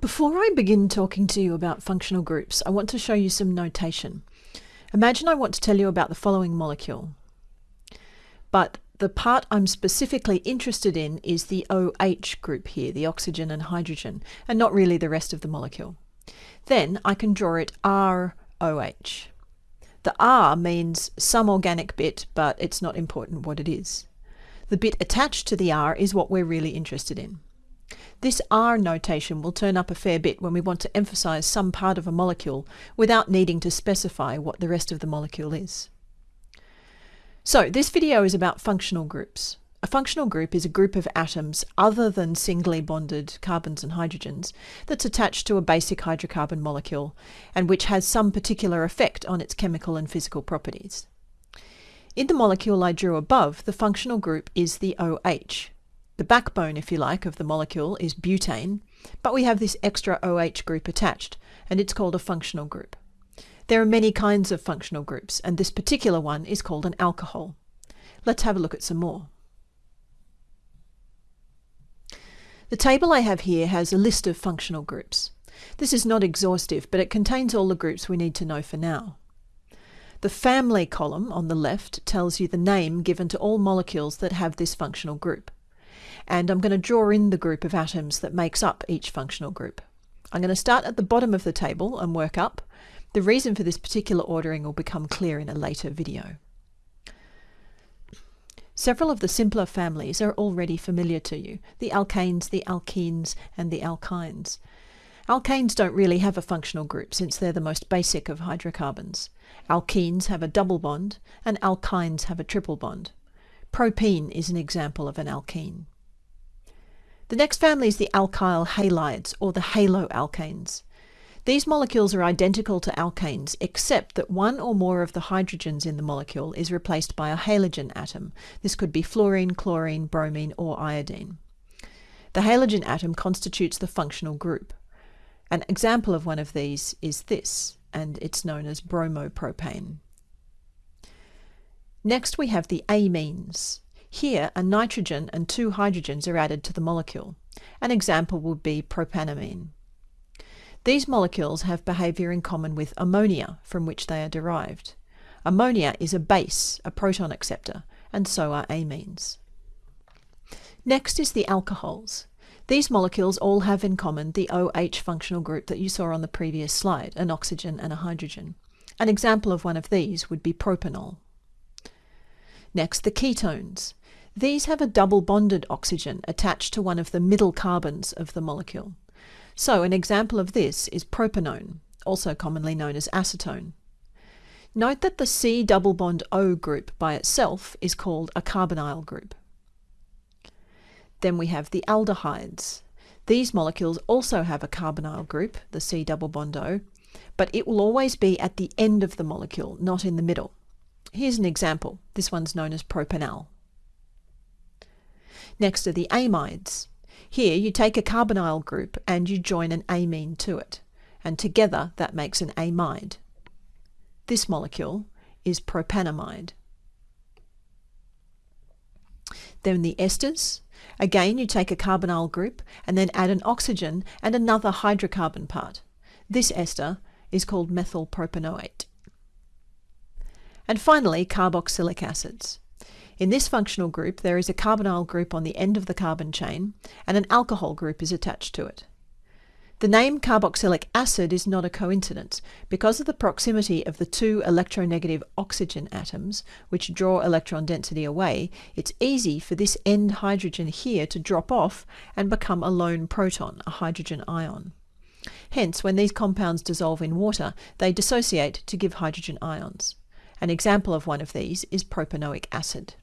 Before I begin talking to you about functional groups, I want to show you some notation. Imagine I want to tell you about the following molecule. But the part I'm specifically interested in is the OH group here, the oxygen and hydrogen, and not really the rest of the molecule. Then I can draw it ROH. The R means some organic bit, but it's not important what it is. The bit attached to the R is what we're really interested in. This R notation will turn up a fair bit when we want to emphasize some part of a molecule without needing to specify what the rest of the molecule is. So this video is about functional groups. A functional group is a group of atoms other than singly bonded carbons and hydrogens that's attached to a basic hydrocarbon molecule and which has some particular effect on its chemical and physical properties. In the molecule I drew above, the functional group is the OH, the backbone, if you like, of the molecule is butane, but we have this extra OH group attached, and it's called a functional group. There are many kinds of functional groups, and this particular one is called an alcohol. Let's have a look at some more. The table I have here has a list of functional groups. This is not exhaustive, but it contains all the groups we need to know for now. The family column on the left tells you the name given to all molecules that have this functional group and I'm going to draw in the group of atoms that makes up each functional group. I'm going to start at the bottom of the table and work up. The reason for this particular ordering will become clear in a later video. Several of the simpler families are already familiar to you, the alkanes, the alkenes, and the alkynes. Alkanes don't really have a functional group since they're the most basic of hydrocarbons. Alkenes have a double bond, and alkynes have a triple bond. Propene is an example of an alkene. The next family is the alkyl halides, or the haloalkanes. These molecules are identical to alkanes, except that one or more of the hydrogens in the molecule is replaced by a halogen atom. This could be fluorine, chlorine, bromine, or iodine. The halogen atom constitutes the functional group. An example of one of these is this, and it's known as bromopropane. Next we have the amines. Here, a nitrogen and two hydrogens are added to the molecule. An example would be propanamine. These molecules have behavior in common with ammonia, from which they are derived. Ammonia is a base, a proton acceptor, and so are amines. Next is the alcohols. These molecules all have in common the OH functional group that you saw on the previous slide, an oxygen and a hydrogen. An example of one of these would be propanol. Next, the ketones. These have a double bonded oxygen attached to one of the middle carbons of the molecule. So an example of this is propanone, also commonly known as acetone. Note that the C double bond O group by itself is called a carbonyl group. Then we have the aldehydes. These molecules also have a carbonyl group, the C double bond O, but it will always be at the end of the molecule, not in the middle. Here's an example. This one's known as propanal. Next are the amides. Here you take a carbonyl group and you join an amine to it, and together that makes an amide. This molecule is propanamide. Then the esters. Again, you take a carbonyl group and then add an oxygen and another hydrocarbon part. This ester is called methylpropanoate. And finally, carboxylic acids. In this functional group, there is a carbonyl group on the end of the carbon chain, and an alcohol group is attached to it. The name carboxylic acid is not a coincidence. Because of the proximity of the two electronegative oxygen atoms, which draw electron density away, it's easy for this end hydrogen here to drop off and become a lone proton, a hydrogen ion. Hence, when these compounds dissolve in water, they dissociate to give hydrogen ions. An example of one of these is propanoic acid.